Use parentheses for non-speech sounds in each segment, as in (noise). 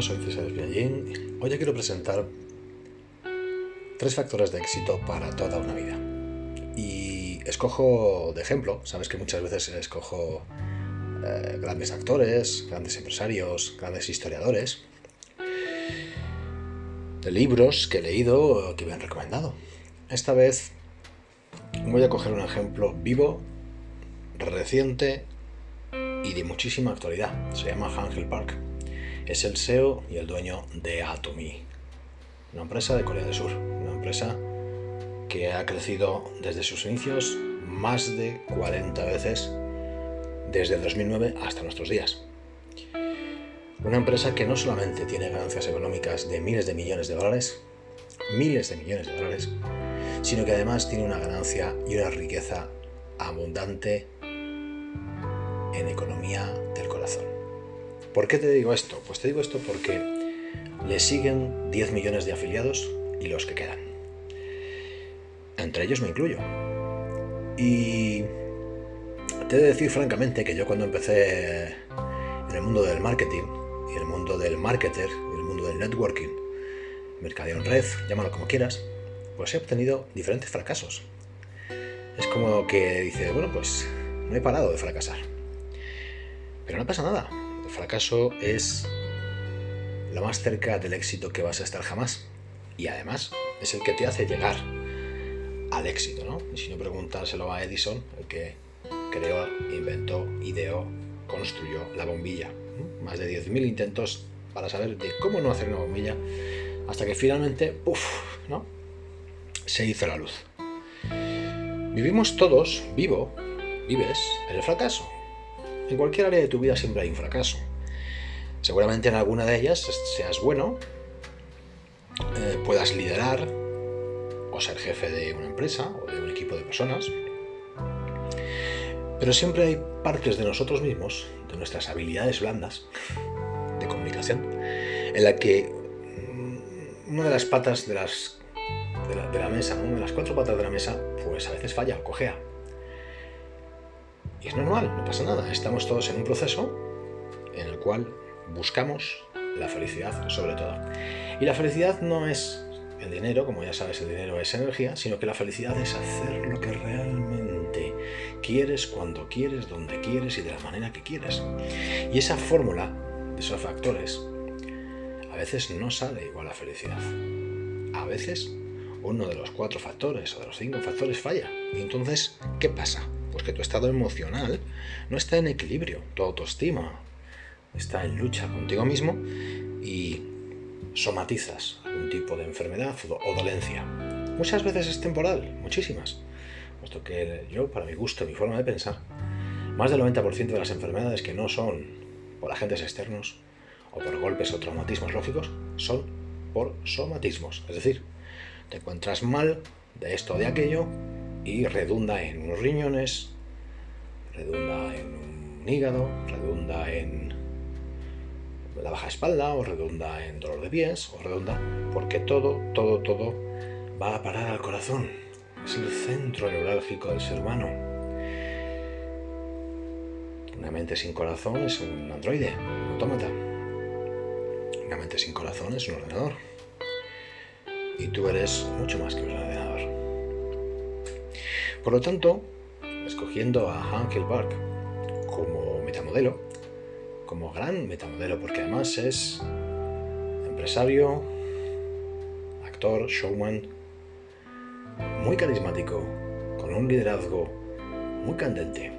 Soy César Espiallín. Hoy quiero presentar tres factores de éxito para toda una vida. Y escojo de ejemplo, sabes que muchas veces escojo eh, grandes actores, grandes empresarios, grandes historiadores, de libros que he leído que me han recomendado. Esta vez voy a coger un ejemplo vivo, reciente y de muchísima actualidad. Se llama Hangel Park. Es el CEO y el dueño de Atomy, una empresa de Corea del Sur, una empresa que ha crecido desde sus inicios más de 40 veces desde el 2009 hasta nuestros días. Una empresa que no solamente tiene ganancias económicas de miles de millones de dólares, miles de millones de dólares, sino que además tiene una ganancia y una riqueza abundante en economía del corazón. ¿Por qué te digo esto? Pues te digo esto porque le siguen 10 millones de afiliados y los que quedan. Entre ellos me incluyo. Y te he de decir francamente que yo cuando empecé en el mundo del marketing y el mundo del marketer el mundo del networking, mercadeo en red, llámalo como quieras, pues he obtenido diferentes fracasos. Es como que dice, bueno, pues no he parado de fracasar. Pero no pasa nada. El fracaso es lo más cerca del éxito que vas a estar jamás. Y además es el que te hace llegar al éxito, ¿no? Y si no preguntárselo a Edison, el que creó, inventó, ideó, construyó la bombilla. Más de 10.000 intentos para saber de cómo no hacer una bombilla, hasta que finalmente, ¡puf!, ¿no? Se hizo la luz. Vivimos todos, vivo, vives, en el fracaso. En cualquier área de tu vida siempre hay un fracaso. Seguramente en alguna de ellas seas bueno, eh, puedas liderar o ser jefe de una empresa o de un equipo de personas. Pero siempre hay partes de nosotros mismos, de nuestras habilidades blandas de comunicación, en la que mm, una de las patas de, la mesa, una de las cuatro patas de la mesa, pues a veces falla o cojea. Y es normal, no pasa nada. Estamos todos en un proceso en el cual buscamos la felicidad sobre todo. Y la felicidad no es el dinero, como ya sabes, el dinero es energía, sino que la felicidad es hacer lo que realmente quieres, cuando quieres, donde quieres y de la manera que quieres. Y esa fórmula de esos factores a veces no sale igual a felicidad. A veces uno de los cuatro factores o de los cinco factores falla. Y entonces, ¿qué pasa? Pues que tu estado emocional no está en equilibrio, tu autoestima está en lucha contigo mismo y somatizas algún tipo de enfermedad o dolencia. Muchas veces es temporal, muchísimas. Puesto que yo, para mi gusto, mi forma de pensar, más del 90% de las enfermedades que no son por agentes externos o por golpes o traumatismos lógicos, son por somatismos. Es decir, te encuentras mal de esto o de aquello y redunda en unos riñones, redunda en un hígado, redunda en la baja espalda, o redunda en dolor de pies, o redunda porque todo, todo, todo va a parar al corazón. Es el centro neurálgico del ser humano. Una mente sin corazón es un androide, un autómata. Una mente sin corazón es un ordenador. Y tú eres mucho más que un ordenador. Por lo tanto, escogiendo a Hankel Park como metamodelo, como gran metamodelo, porque además es empresario, actor, showman, muy carismático, con un liderazgo muy candente.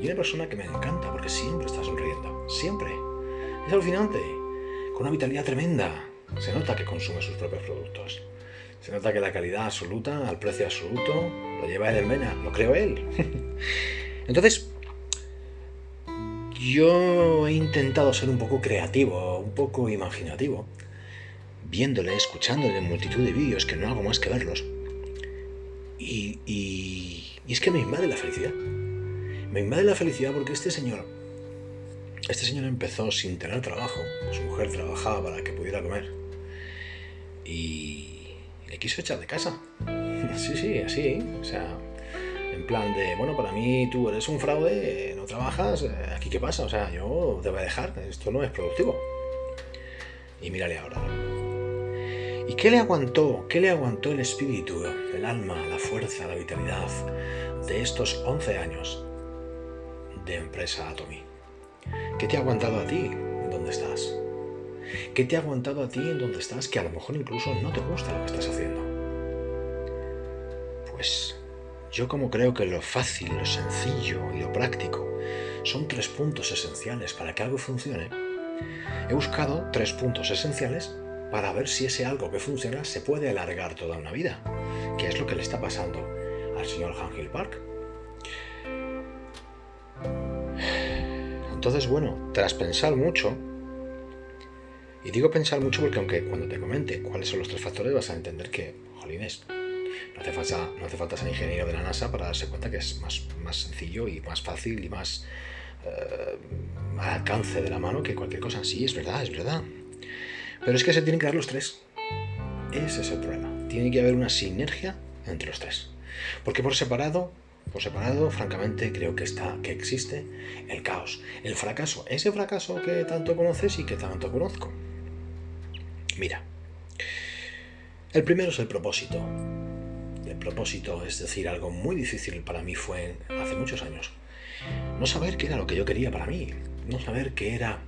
Y una persona que me encanta porque siempre está sonriendo, siempre. Es alucinante, con una vitalidad tremenda. Se nota que consume sus propios productos. Se nota que la calidad absoluta, al precio absoluto, lo lleva él en vena, lo creo él. (laughs) Entonces, yo he intentado ser un poco creativo, un poco imaginativo, viéndole, escuchándole en multitud de vídeos que no hago más que verlos. Y, y es que me invade la felicidad. Me invade la felicidad porque este señor, este señor empezó sin tener trabajo. Su mujer trabajaba para que pudiera comer. Y le quiso echar de casa. (laughs) Sí, sí, así, o sea, en plan de, bueno, para mí tú eres un fraude, no trabajas, eh, ¿aquí qué pasa? O sea, yo te voy a dejar, esto no es productivo. Y mírale ahora. ¿Y qué le aguantó? ¿Qué le aguantó el espíritu, el alma, la fuerza, la vitalidad de estos 11 años de empresa Atomy? ¿Qué te ha aguantado a ti en donde estás? ¿Qué te ha aguantado a ti en donde estás que a lo mejor incluso no te gusta lo que estás haciendo? Pues yo como creo que lo fácil, lo sencillo y lo práctico son tres puntos esenciales para que algo funcione, he buscado tres puntos esenciales para ver si ese algo que funciona se puede alargar toda una vida, que es lo que le está pasando al señor Hill Park. Entonces, bueno, tras pensar mucho, y digo pensar mucho porque aunque cuando te comente cuáles son los tres factores vas a entender que, jolines, no hace falta, no hace falta ser ingeniero de la NASA para darse cuenta que es más, más sencillo y más fácil y más eh, al alcance de la mano que cualquier cosa. Sí, es verdad, es verdad. Pero es que se tienen que dar los tres. Ese es el problema. Tiene que haber una sinergia entre los tres. Porque por separado, por separado, francamente, creo que está, que existe el caos, el fracaso, ese fracaso que tanto conoces y que tanto conozco. Mira, el primero es el propósito. El propósito, es decir, algo muy difícil para mí fue hace muchos años no saber qué era lo que yo quería para mí, no saber qué era,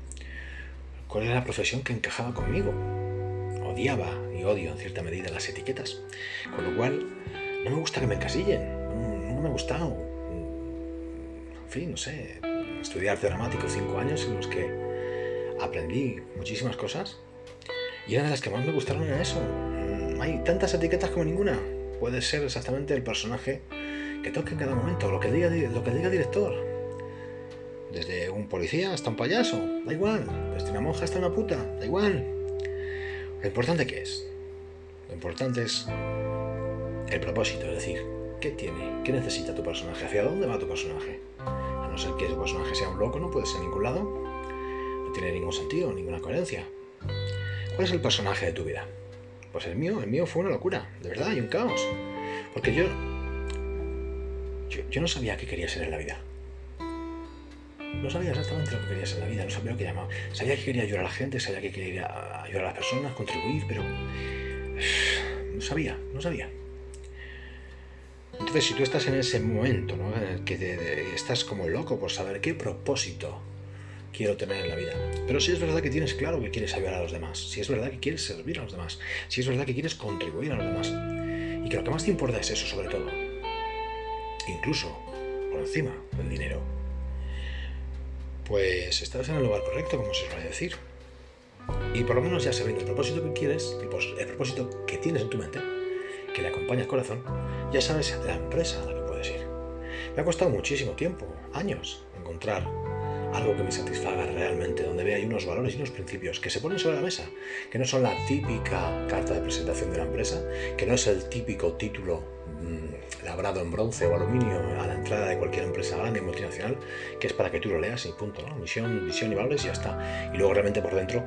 cuál era la profesión que encajaba conmigo. Odiaba y odio en cierta medida las etiquetas, con lo cual no me gusta que me encasillen, no, me ha gustado. En fin, no sé, estudiar dramático cinco años en los que aprendí muchísimas cosas y una de las que más me gustaron era eso. Mm, hay tantas etiquetas como ninguna. Puede ser exactamente el personaje que toque en cada momento, lo que diga, lo que diga el director. Desde un policía hasta un payaso, da igual. Desde una monja hasta una puta, da igual. Lo importante que es. Lo importante es el propósito, es decir, ¿qué tiene? ¿Qué necesita tu personaje? ¿Hacia dónde va tu personaje? A no ser que ese personaje sea un loco, no puede ser en ningún lado. No tiene ningún sentido, ninguna coherencia. ¿Cuál es el personaje de tu vida? Pues el mío, el mío fue una locura, de verdad, y un caos. Porque yo yo, no sabía qué quería ser en la vida. No sabía exactamente lo que quería ser en la vida, no sabía lo que llamaba. Sabía que quería ayudar a la gente, sabía que quería ayudar a las personas, contribuir, pero (sighs) no sabía, no sabía. Entonces, si tú estás en ese momento, ¿no? en el que estás como loco por saber qué propósito quiero tener en la vida, pero si es verdad que tienes claro que quieres ayudar a los demás, si es verdad que quieres servir a los demás, si es verdad que quieres contribuir a los demás, y que lo que más te importa es eso sobre todo, incluso por encima del dinero, pues estás en el lugar correcto, como se suele decir. Y por lo menos ya sabiendo el propósito que quieres, el propósito que tienes en tu mente, que le acompaña al corazón, ya sabes la empresa a la que puedes ir. Me ha costado muchísimo tiempo, años, encontrar algo que me satisfaga realmente, donde vea unos valores y unos principios que se ponen sobre la mesa, que no son la típica carta de presentación de la empresa, que no es el típico título mm, labrado en bronce o aluminio a la entrada de cualquier empresa grande y multinacional, que es para que tú lo leas y punto, ¿no? Misión, visión y valores y ya está. Y luego realmente por dentro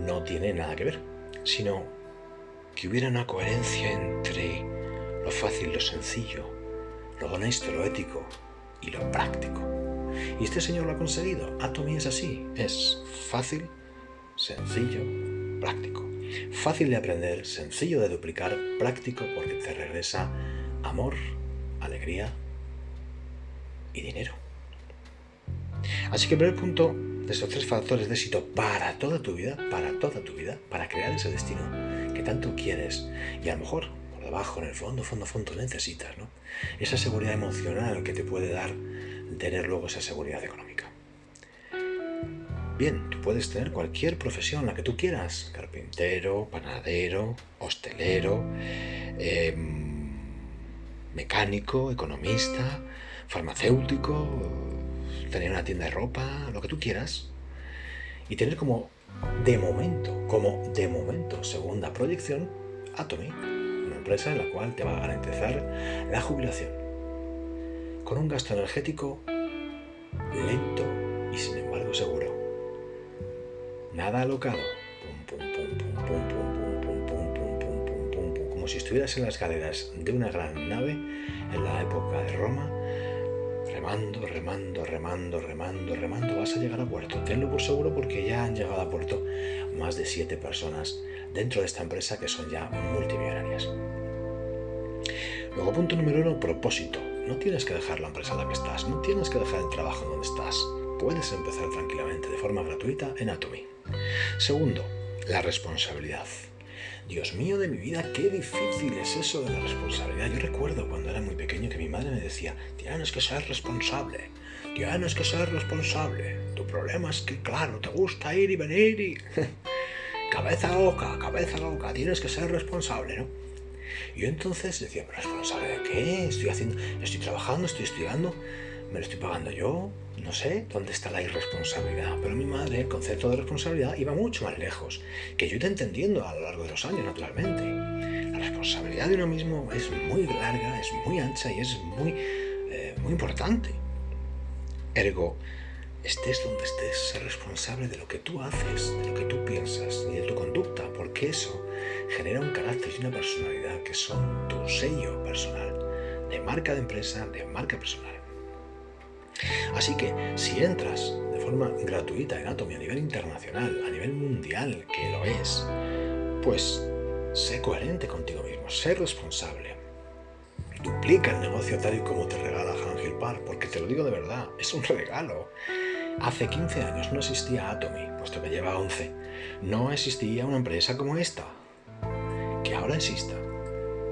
no tiene nada que ver, sino que hubiera una coherencia entre lo fácil, lo sencillo, lo honesto, lo ético y lo práctico. Y este señor lo ha conseguido. Atomy es así. Es fácil, sencillo, práctico. Fácil de aprender, sencillo de duplicar, práctico porque te regresa amor, alegría y dinero. Así que el primer punto de esos tres factores de éxito para toda tu vida, para toda tu vida, para crear ese destino que tanto quieres y a lo mejor por debajo, en el fondo, fondo, fondo necesitas, ¿no? Esa seguridad emocional que te puede dar tener luego esa seguridad económica. Bien, tú puedes tener cualquier profesión, la que tú quieras, carpintero, panadero, hostelero, em, mecánico, economista, farmacéutico, tener una tienda de ropa, lo que tú quieras, y tener como de momento, como de momento, segunda proyección, Atomy, una empresa en la cual te va a garantizar la jubilación con un gasto energético lento y sin embargo seguro. Nada alocado, como si estuvieras en las galeras de una gran nave en la época de Roma, remando, remando, remando, remando, remando, vas a llegar a puerto. Tenlo por seguro porque ya han llegado a puerto más de siete personas dentro de esta empresa que son ya multimillonarias. Luego, punto número uno, propósito. No tienes que dejar la empresa en la que estás, no tienes que dejar el trabajo en donde estás. Puedes empezar tranquilamente, de forma gratuita, en Atomy. Segundo, la responsabilidad. Dios mío de mi vida, qué difícil es eso de la responsabilidad. Yo recuerdo cuando era muy pequeño que mi madre me decía, tienes que ser responsable, tienes que ser responsable. Tu problema es que, claro, te gusta ir y venir y... (laughs) cabeza loca, cabeza loca, tienes que ser responsable, ¿no? Y yo entonces decía, ¿pero responsable de qué? Estoy haciendo, estoy trabajando, estoy estudiando, me lo estoy pagando yo, no sé dónde está la irresponsabilidad. Pero mi madre, el concepto de responsabilidad iba mucho más lejos, que yo he entendiendo a lo largo de los años, naturalmente. La responsabilidad de uno mismo es muy larga, es muy ancha y es muy, eh, muy importante. Ergo, estés donde estés, ser responsable de lo que tú haces, de lo que tú piensas y de tu conducta, porque eso genera un carácter y una personalidad que son tu sello personal, de marca de empresa, de marca personal. Así que si entras de forma gratuita en Atomy a nivel internacional, a nivel mundial, que lo es, pues sé coherente contigo mismo, sé responsable. Duplica el negocio tal y como te regala Angel Park, porque te lo digo de verdad, es un regalo. Hace 15 años no existía Atomy, puesto que lleva 11. No existía una empresa como esta. Ahora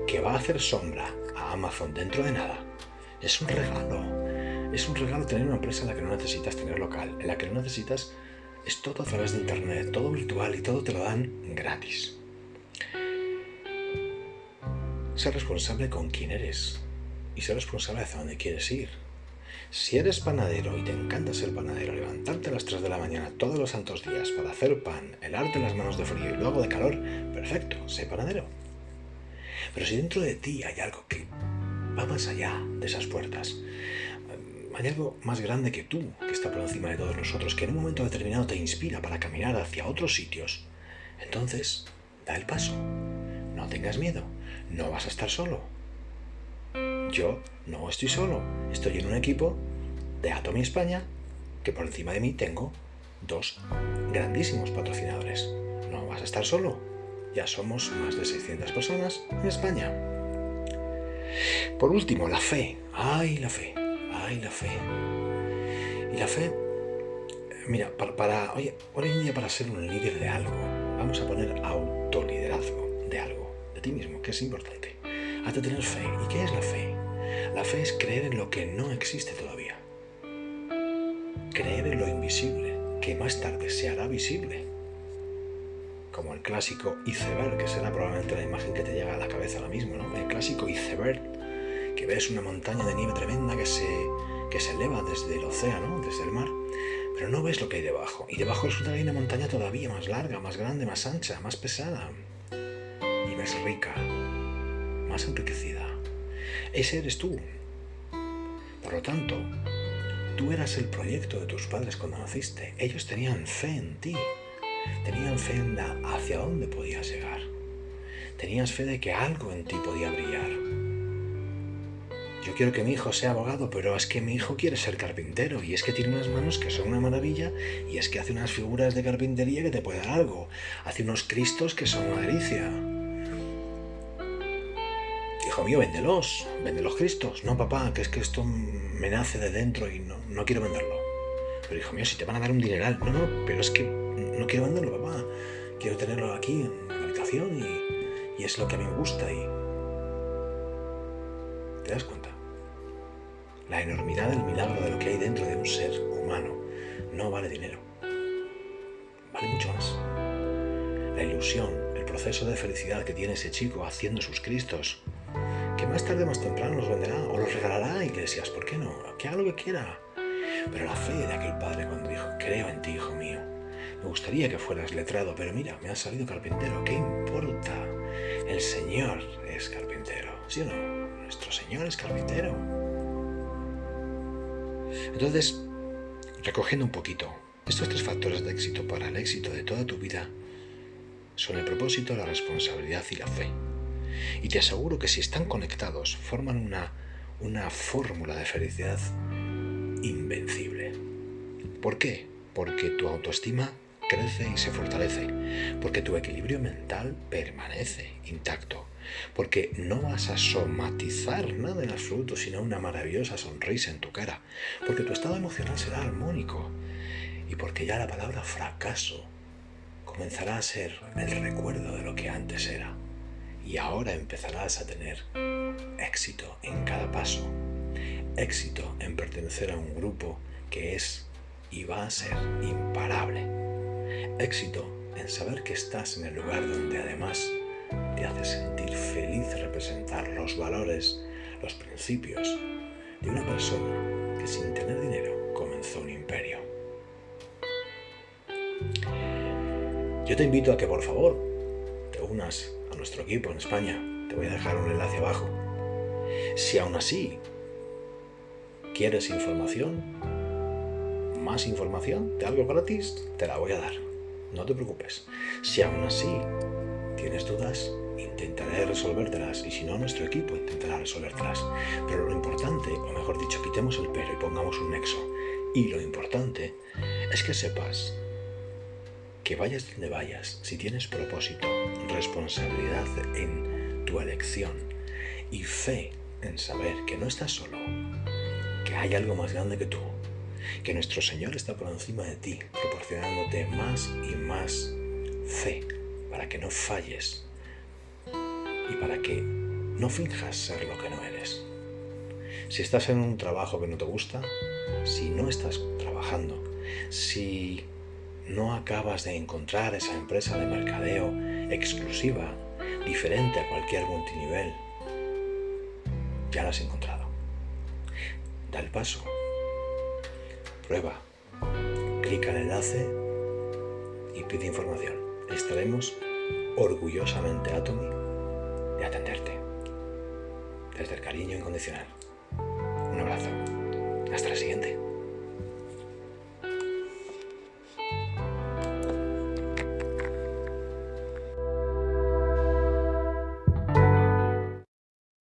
que va a hacer sombra a Amazon dentro de nada, es un regalo. Es un regalo tener una empresa en la que no necesitas tener local, en la que no necesitas... Es todo a través de Internet, todo virtual y todo te lo dan gratis. Ser responsable con quién eres y ser responsable hacia dónde quieres ir. Si eres panadero y te encanta ser panadero, levantarte a las 3 de la mañana todos los santos días para hacer pan, helarte las manos de frío y luego de calor, perfecto, sé panadero. Pero si dentro de ti hay algo que va más allá de esas puertas, hay algo más grande que tú, que está por encima de todos nosotros, que en un momento determinado te inspira para caminar hacia otros sitios. Entonces, da el paso. No tengas miedo. No vas a estar solo. Yo no estoy solo. Estoy en un equipo de Atomy España que por encima de mí tengo dos grandísimos patrocinadores. No vas a estar solo. Ya somos más de 600 personas en España. Por último, la fe. ¡Ay, la fe! y la fe. Y la fe, mira, para, hoy en día para ser un líder de algo, vamos a poner autoliderazgo de algo, de ti mismo, que es importante. Has de tener fe. ¿Y qué es la fe? La fe es creer en lo que no existe todavía. Creer en lo invisible, que más tarde se hará visible. Como el clásico iceberg, que será probablemente la imagen que te llega a la cabeza ahora mismo. El clásico iceberg que ves una montaña de nieve tremenda que se, que se eleva desde el océano, desde el mar, pero no ves lo que hay debajo. Y debajo resulta que hay una montaña todavía más larga, más grande, más ancha, más pesada y más rica, más enriquecida. Ese eres tú. Por lo tanto, tú eras el proyecto de tus padres cuando naciste. Ellos tenían fe en ti. Tenían fe en la, hacia dónde podías llegar. Tenías fe de que algo en ti podía brillar yo quiero que mi hijo sea abogado, pero es que mi hijo quiere ser carpintero y es que tiene unas manos que son una maravilla y es que hace unas figuras de carpintería que te puede dar algo. Hace unos cristos que son una delicia. Hijo mío, véndelos, vende los cristos. No, papá, que es que esto me nace de dentro y no, no quiero venderlo. Pero hijo mío, si te van a dar un dineral. No, no, pero es que no quiero venderlo, papá. Quiero tenerlo aquí en la habitación y, es lo que a mí me gusta y... ¿Te das cuenta? La enormidad del milagro de lo que hay dentro de un ser humano no vale dinero. Vale mucho más. La ilusión, el proceso de felicidad que tiene ese chico haciendo sus cristos, que más tarde más temprano los venderá o los regalará a iglesias, ¿por qué no? Que haga lo que quiera. Pero la fe de aquel padre cuando dijo, creo en ti, hijo mío. Me gustaría que fueras letrado, pero mira, me ha salido carpintero. ¿Qué importa? El Señor es carpintero. ¿Sí o no? Nuestro Señor es carpintero. Entonces, recogiendo un poquito, estos tres factores de éxito para el éxito de toda tu vida son el propósito, la responsabilidad y la fe. Y te aseguro que si están conectados, forman una, una fórmula de felicidad invencible. ¿Por qué? Porque tu autoestima crece y se fortalece, porque tu equilibrio mental permanece intacto, porque no vas a somatizar nada en absoluto, sino una maravillosa sonrisa en tu cara, porque tu estado emocional será armónico y porque ya la palabra fracaso comenzará a ser el recuerdo de lo que antes era y ahora empezarás a tener éxito en cada paso, éxito en pertenecer a un grupo que es y va a ser imparable Éxito en saber que estás en el lugar donde además te hace sentir feliz representar los valores, los principios de una persona que sin tener dinero comenzó un imperio. Yo te invito a que por favor te unas a nuestro equipo en España. Te voy a dejar un enlace abajo. Si aún así quieres información, más información de algo gratis, te la voy a dar. No te preocupes. Si aún así tienes dudas, intentaré resolvértelas y si no, nuestro equipo intentará resolvértelas. Pero lo importante, o mejor dicho, quitemos el pero y pongamos un nexo. Y lo importante es que sepas que vayas donde vayas, si tienes propósito, responsabilidad en tu elección y fe en saber que no estás solo, que hay algo más grande que tú, que nuestro Señor está por encima de ti, proporcionándote más y más fe para que no falles y para que no finjas ser lo que no eres. Si estás en un trabajo que no te gusta, si no estás trabajando, si no acabas de encontrar esa empresa de mercadeo exclusiva, diferente a cualquier multinivel, ya la has encontrado. Da el paso Prueba. Clica el enlace y pide información. Estaremos orgullosamente, Atomy, de atenderte. Desde el cariño incondicional. Un abrazo. Hasta la siguiente.